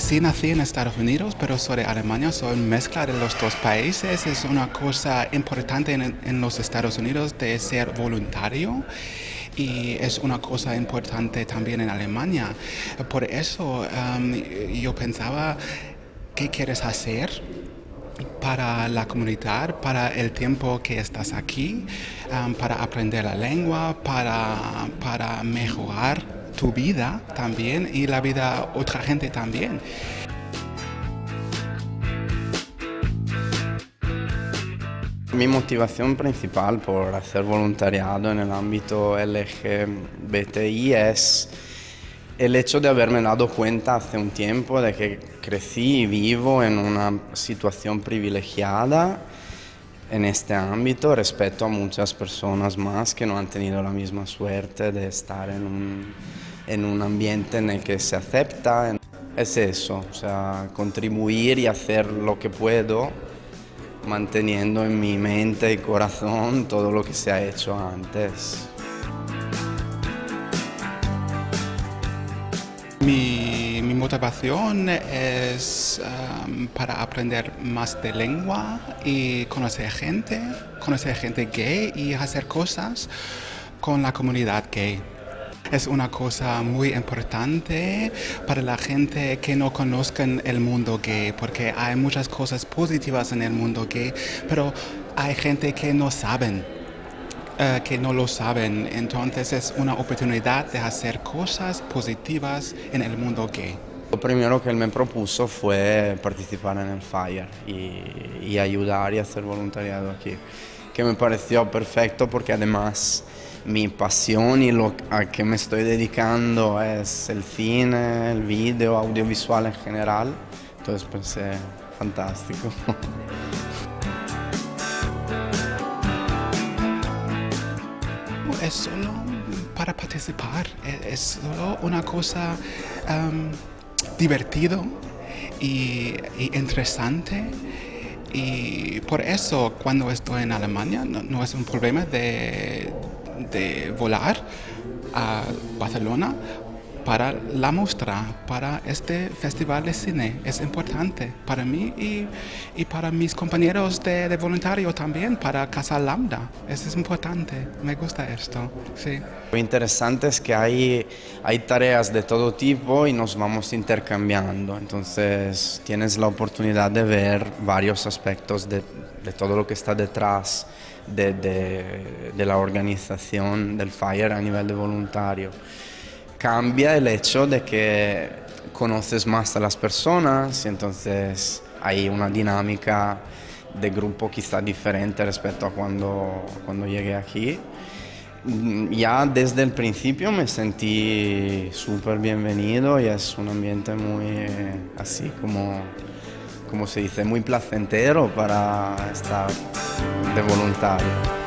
sí nací en Estados Unidos, pero soy de Alemania, soy mezcla de los dos países. Es una cosa importante en, los Estados Unidos de ser voluntario y es una cosa importante también en Alemania. Por eso um, yo pensaba, ¿qué quieres hacer? para la comunidad, para el tiempo que estás aquí, um, para aprender la lengua, para, para mejorar tu vida también y la vida de otra gente también. Mi motivación principal por hacer voluntariado en el ámbito LGBTI es el hecho de haberme dado cuenta hace un tiempo de que crecí y vivo en una situación privilegiada en este ámbito respecto a muchas personas más que no han tenido la misma suerte de estar en un en un ambiente en el que se acepta. Es eso, o sea, contribuir y hacer lo que puedo, manteniendo en mi mente y corazón todo lo que se ha hecho antes. Mi, motivación es um, para aprender más de lengua y conocer gente, conocer gente gay y hacer cosas con la comunidad gay. Es una cosa muy importante para la gente que no conozcan el mundo gay, porque hay muchas cosas positivas en el mundo gay, pero hay gente que no saben. Eh, que no lo saben, entonces es una oportunidad de hacer cosas positivas en el mundo gay. Lo primero que él me propuso fue participar en el FIRE y, y ayudar y hacer voluntariado aquí, que me pareció perfecto porque además mi pasión y lo a que me estoy dedicando es el cine, el video, audiovisual en general. Entonces pensé, fantástico. Es solo para participar, es solo una cosa um, divertido y, interesante. Y por eso cuando estoy en Alemania no, es un problema de, de volar a Barcelona para la muestra, para este festival de cine. Es importante para mí y, y para mis compañeros de, de, voluntario también, para Casa Lambda. Es importante, me gusta esto. Sí. Lo interesante es que hay, hay tareas de todo tipo y nos vamos intercambiando, entonces tienes la oportunidad de ver varios aspectos de, de todo lo que está detrás de, de, de la organización del FIRE a nivel de voluntario cambia el hecho de que conoces más a las personas y entonces hay una dinámica de grupo quizá diferente respecto a cuando, cuando llegué aquí. Mm, ya desde el principio me sentí súper bienvenido y es un ambiente muy así como, como se dice, muy placentero para estar de voluntario.